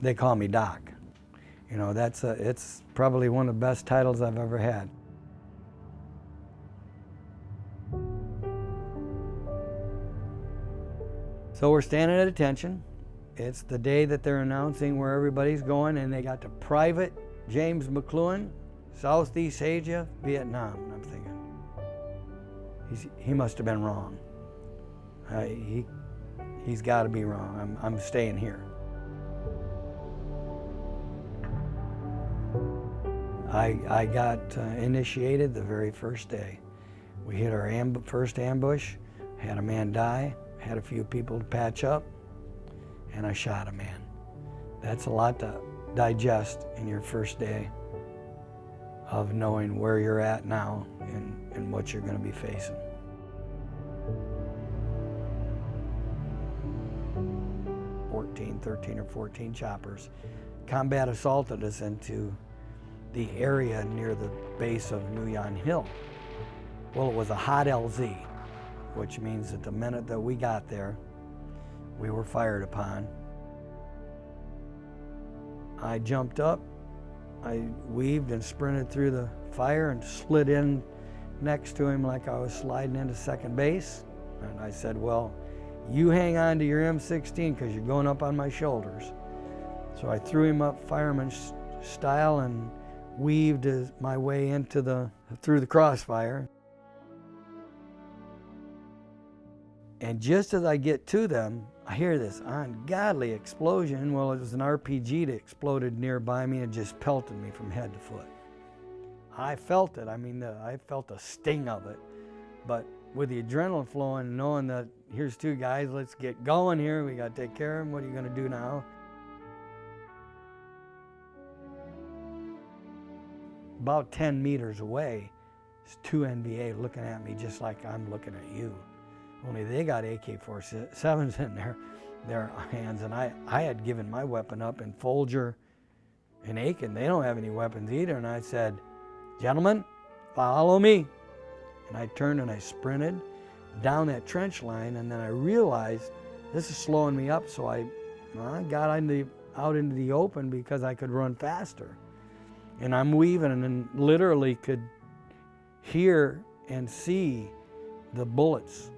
they call me Doc. You know, that's a, it's probably one of the best titles I've ever had. So we're standing at attention. It's the day that they're announcing where everybody's going and they got the private James McCloughan, Southeast Asia, Vietnam. And I'm thinking, he's, he must have been wrong. He, he's got to be wrong. I'm, I'm staying here. I, I got uh, initiated the very first day. We hit our amb first ambush, had a man die, had a few people to patch up, and I shot a man. That's a lot to digest in your first day of knowing where you're at now and, and what you're going to be facing. Fourteen, 13 or 14 choppers. Combat assaulted us into the area near the base of Nui Yon Hill. Well, it was a hot LZ, which means that the minute that we got there, we were fired upon. I jumped up, I weaved and sprinted through the fire and slid in next to him like I was sliding into second base. And I said, well, you hang on to your M16 because you're going up on my shoulders. So I threw him up fireman style and weaved my way into the, through the crossfire. And just as I get to them, I hear this ungodly explosion. Well, it was an RPG that exploded nearby me and just pelted me from head to foot. I felt it. I mean, the, I felt the sting of it. But with the adrenaline flowing, knowing that here's two guys, let's get going here. We got to take care of them. What are you going to do now? About 10 meters away is two NVA looking at me just like I'm looking at you. Only they got AK-47s in their, their hands, and I, I had given my weapon up, and Folger and Aiken, they don't have any weapons either, and I said, gentlemen, follow me. And I turned and I sprinted down that trench line, and then I realized this is slowing me up, so I, I got the, out into the open because I could run faster. And I'm weaving and literally could hear and see the bullets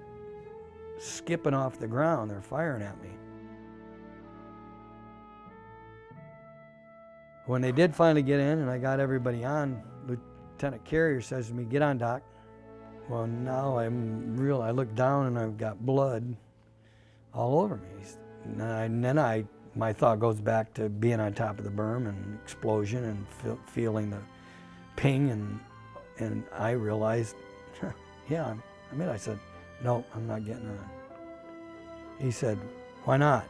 skipping off the ground. They're firing at me. When they did finally get in and I got everybody on, Lieutenant Carrier says to me, get on, Doc. Well, now I'm real, I look down and I've got blood all over me. And, and then I, my thought goes back to being on top of the berm and explosion and feel, feeling the ping and, and I realized, yeah, I mean, I said, no, I'm not getting on. He said, why not?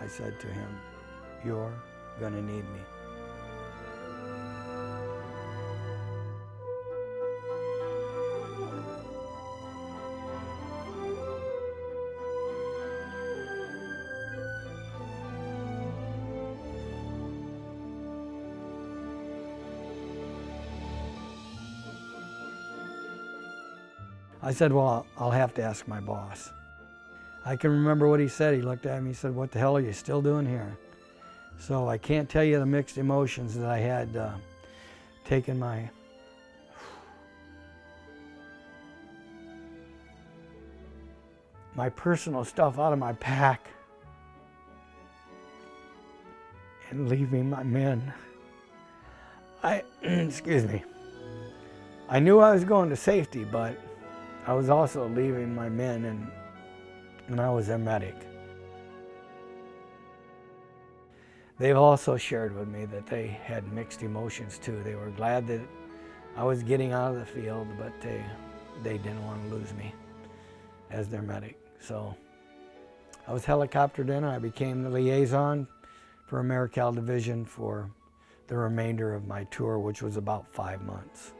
I said to him, you're gonna need me. I said, well, I'll have to ask my boss. I can remember what he said. He looked at me, he said, what the hell are you still doing here? So I can't tell you the mixed emotions that I had uh, taken my my personal stuff out of my pack and leaving my men. I, excuse me, I knew I was going to safety, but I was also leaving my men and, and I was their medic. They've also shared with me that they had mixed emotions too. They were glad that I was getting out of the field, but they, they didn't want to lose me as their medic. So I was helicoptered in and I became the liaison for Americal Division for the remainder of my tour, which was about five months.